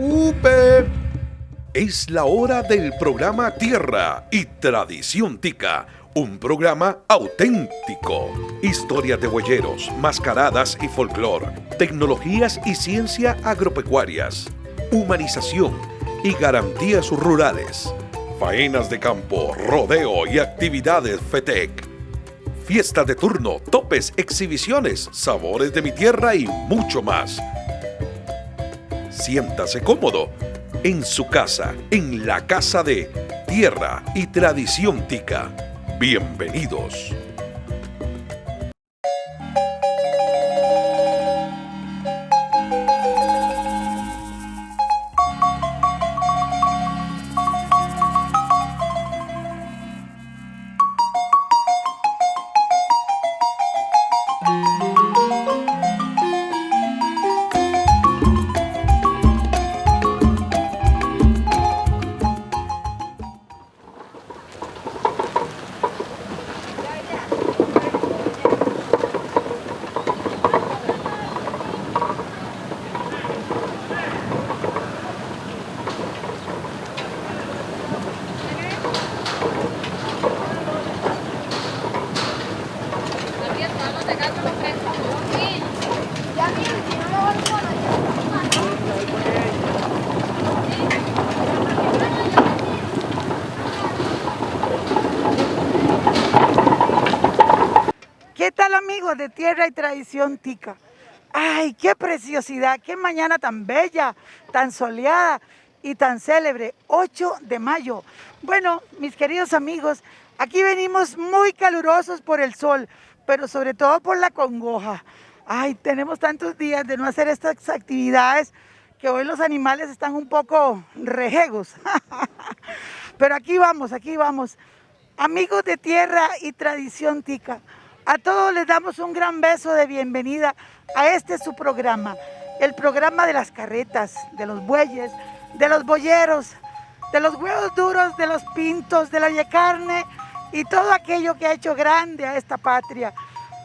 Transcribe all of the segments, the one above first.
preocupe. Es la hora del programa Tierra y Tradición Tica, un programa auténtico. Historias de huelleros, mascaradas y folclor, tecnologías y ciencia agropecuarias, humanización y garantías rurales, faenas de campo, rodeo y actividades FETEC. Fiesta de turno, topes, exhibiciones, sabores de mi tierra y mucho más. Siéntase cómodo en su casa, en la casa de Tierra y Tradición Tica. Bienvenidos. De tierra y tradición tica. ¡Ay, qué preciosidad! ¡Qué mañana tan bella, tan soleada y tan célebre! 8 de mayo. Bueno, mis queridos amigos, aquí venimos muy calurosos por el sol, pero sobre todo por la congoja. ¡Ay, tenemos tantos días de no hacer estas actividades que hoy los animales están un poco rejegos. pero aquí vamos, aquí vamos. Amigos de tierra y tradición tica. A todos les damos un gran beso de bienvenida a este su programa, el programa de las carretas, de los bueyes, de los boyeros, de los huevos duros, de los pintos, de la carne y todo aquello que ha hecho grande a esta patria.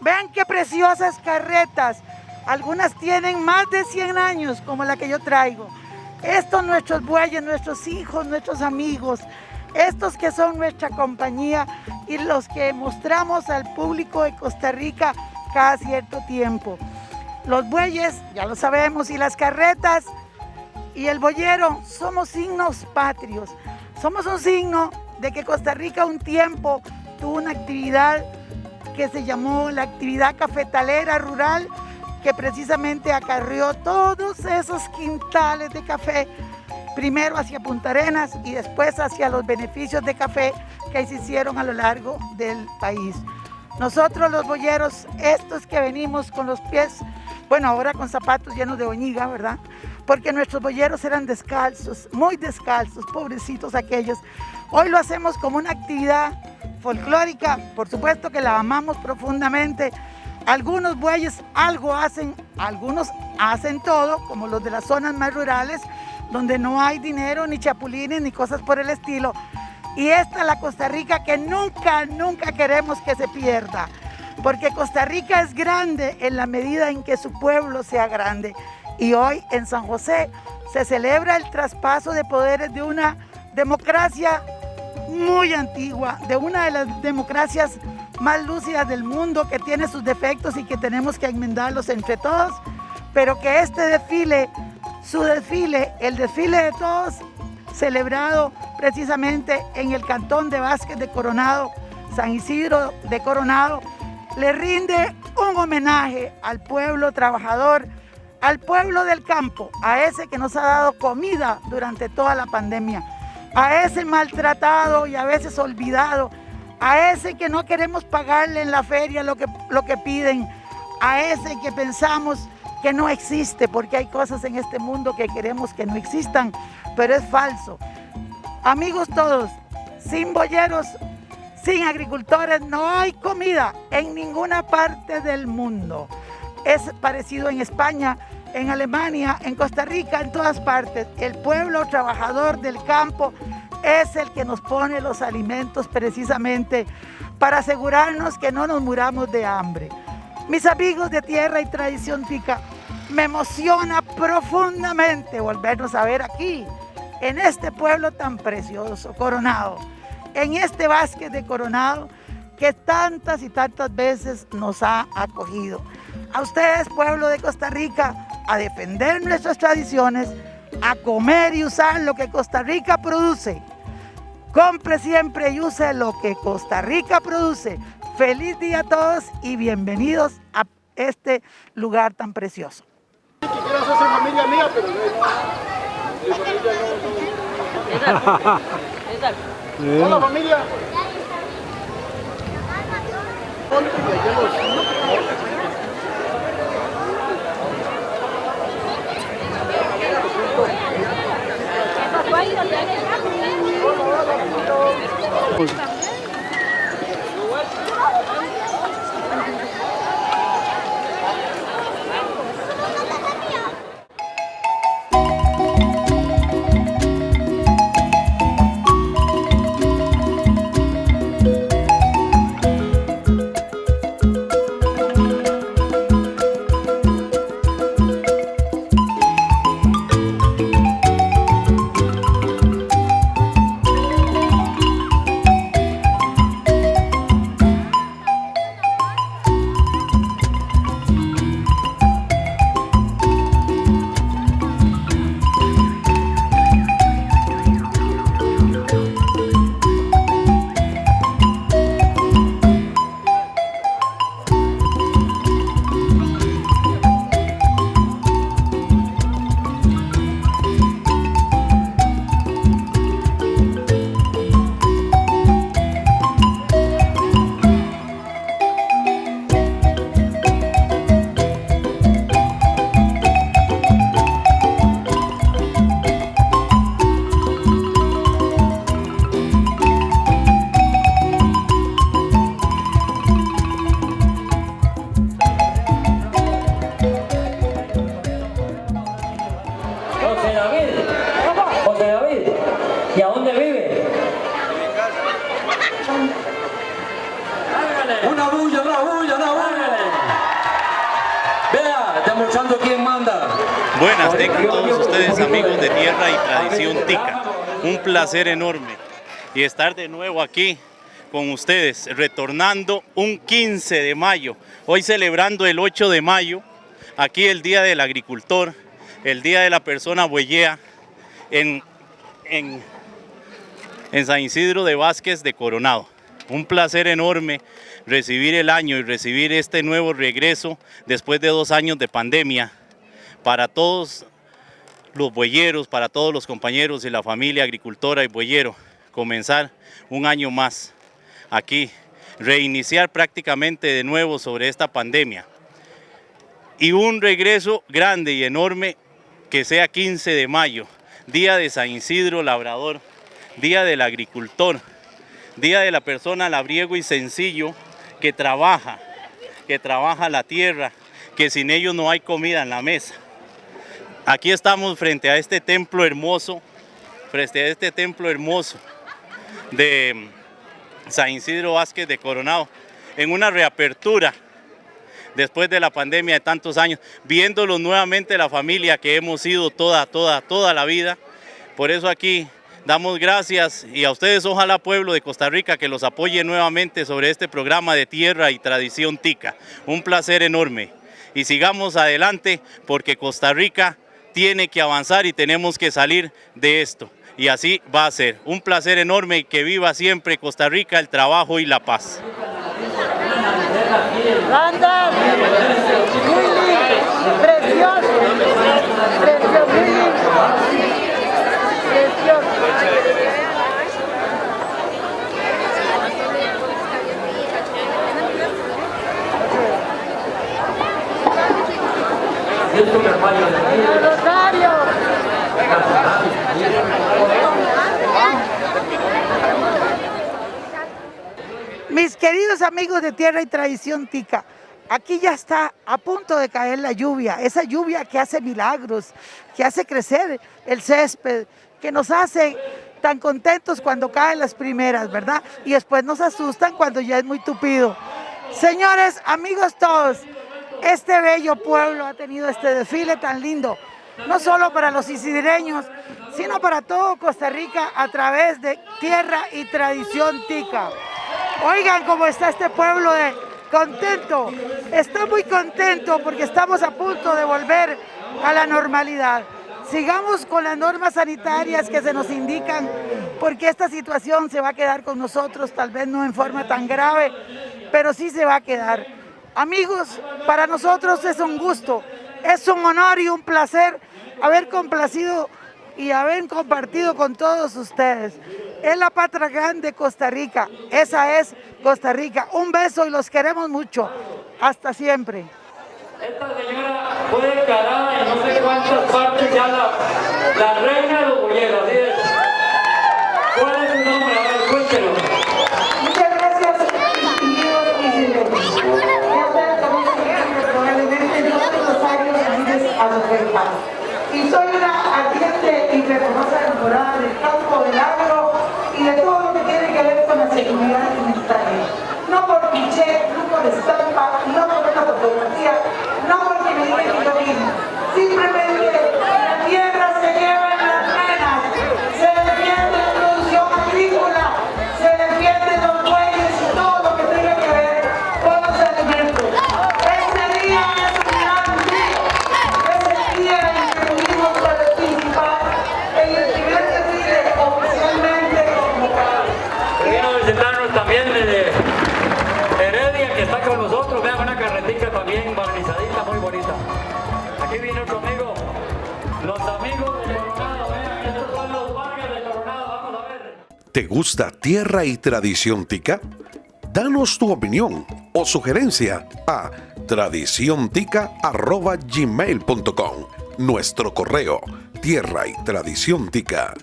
Vean qué preciosas carretas, algunas tienen más de 100 años como la que yo traigo. Estos nuestros bueyes, nuestros hijos, nuestros amigos, estos que son nuestra compañía y los que mostramos al público de Costa Rica cada cierto tiempo. Los bueyes, ya lo sabemos, y las carretas y el boyero somos signos patrios. Somos un signo de que Costa Rica un tiempo tuvo una actividad que se llamó la actividad cafetalera rural, que precisamente acarrió todos esos quintales de café primero hacia Punta Arenas y después hacia los beneficios de café que se hicieron a lo largo del país. Nosotros los boyeros, estos que venimos con los pies, bueno, ahora con zapatos llenos de oñiga, ¿verdad? Porque nuestros boyeros eran descalzos, muy descalzos, pobrecitos aquellos. Hoy lo hacemos como una actividad folclórica, por supuesto que la amamos profundamente. Algunos bueyes algo hacen, algunos hacen todo, como los de las zonas más rurales, donde no hay dinero, ni chapulines, ni cosas por el estilo. Y esta es la Costa Rica que nunca, nunca queremos que se pierda. Porque Costa Rica es grande en la medida en que su pueblo sea grande. Y hoy en San José se celebra el traspaso de poderes de una democracia muy antigua, de una de las democracias más lúcidas del mundo que tiene sus defectos y que tenemos que enmendarlos entre todos, pero que este desfile su desfile, el desfile de todos, celebrado precisamente en el Cantón de Vázquez de Coronado, San Isidro de Coronado, le rinde un homenaje al pueblo trabajador, al pueblo del campo, a ese que nos ha dado comida durante toda la pandemia, a ese maltratado y a veces olvidado, a ese que no queremos pagarle en la feria lo que, lo que piden, a ese que pensamos que no existe, porque hay cosas en este mundo que queremos que no existan, pero es falso. Amigos todos, sin boyeros, sin agricultores, no hay comida en ninguna parte del mundo. Es parecido en España, en Alemania, en Costa Rica, en todas partes. El pueblo trabajador del campo es el que nos pone los alimentos precisamente para asegurarnos que no nos muramos de hambre. Mis amigos de Tierra y Tradición Tica, Me emociona profundamente volvernos a ver aquí, en este pueblo tan precioso, Coronado, en este básquet de Coronado que tantas y tantas veces nos ha acogido. A ustedes, pueblo de Costa Rica, a defender nuestras tradiciones, a comer y usar lo que Costa Rica produce. Compre siempre y use lo que Costa Rica produce. Feliz día a todos y bienvenidos a este lugar tan precioso. Familia mía, pero no, Hola familia. Placer enorme y estar de nuevo aquí con ustedes, retornando un 15 de mayo, hoy celebrando el 8 de mayo, aquí el Día del Agricultor, el Día de la Persona Bueyea, en, en, en San Isidro de Vázquez de Coronado. Un placer enorme recibir el año y recibir este nuevo regreso después de dos años de pandemia para todos los bueyeros, para todos los compañeros y la familia agricultora y bueyero, comenzar un año más aquí, reiniciar prácticamente de nuevo sobre esta pandemia. Y un regreso grande y enorme que sea 15 de mayo, Día de San Isidro Labrador, Día del Agricultor, Día de la persona labriego y sencillo que trabaja, que trabaja la tierra, que sin ellos no hay comida en la mesa. Aquí estamos frente a este templo hermoso, frente a este templo hermoso de San Isidro Vázquez de Coronado, en una reapertura después de la pandemia de tantos años, viéndolo nuevamente la familia que hemos sido toda, toda, toda la vida. Por eso aquí damos gracias y a ustedes ojalá pueblo de Costa Rica que los apoye nuevamente sobre este programa de tierra y tradición tica. Un placer enorme y sigamos adelante porque Costa Rica tiene que avanzar y tenemos que salir de esto. Y así va a ser. Un placer enorme y que viva siempre Costa Rica, el trabajo y la paz. Mis queridos amigos de Tierra y Tradición Tica, aquí ya está a punto de caer la lluvia, esa lluvia que hace milagros, que hace crecer el césped, que nos hace tan contentos cuando caen las primeras, ¿verdad? Y después nos asustan cuando ya es muy tupido. Señores, amigos todos, este bello pueblo ha tenido este desfile tan lindo, no solo para los isidreños, sino para todo Costa Rica a través de tierra y tradición tica. Oigan cómo está este pueblo contento, está muy contento porque estamos a punto de volver a la normalidad. Sigamos con las normas sanitarias que se nos indican porque esta situación se va a quedar con nosotros, tal vez no en forma tan grave, pero sí se va a quedar. Amigos, para nosotros es un gusto, es un honor y un placer haber complacido y haber compartido con todos ustedes. Es la patria grande de Costa Rica, esa es Costa Rica. Un beso y los queremos mucho. Hasta siempre. Esta señora fue declarada en no sé cuántas partes ya la, la reina de los bolleros. ¿Cuál es su nombre? A ver, cuéntelo. Y soy una ardiente y fervorosa enamorada del campo, del agro y de todo lo que tiene que ver con la seguridad alimentaria. No por cliché, no por estampa, no por una fotografía, no porque me digan que yo mismo. Simplemente también barnizadita, muy bonita. Aquí viene otro amigo, los amigos de Coronado. Vean, estos son los Vargas de Coronado. Vamos a ver. ¿Te gusta tierra y tradición tica? Danos tu opinión o sugerencia a tradiciontica.gmail.com Nuestro correo tierra y tradición tica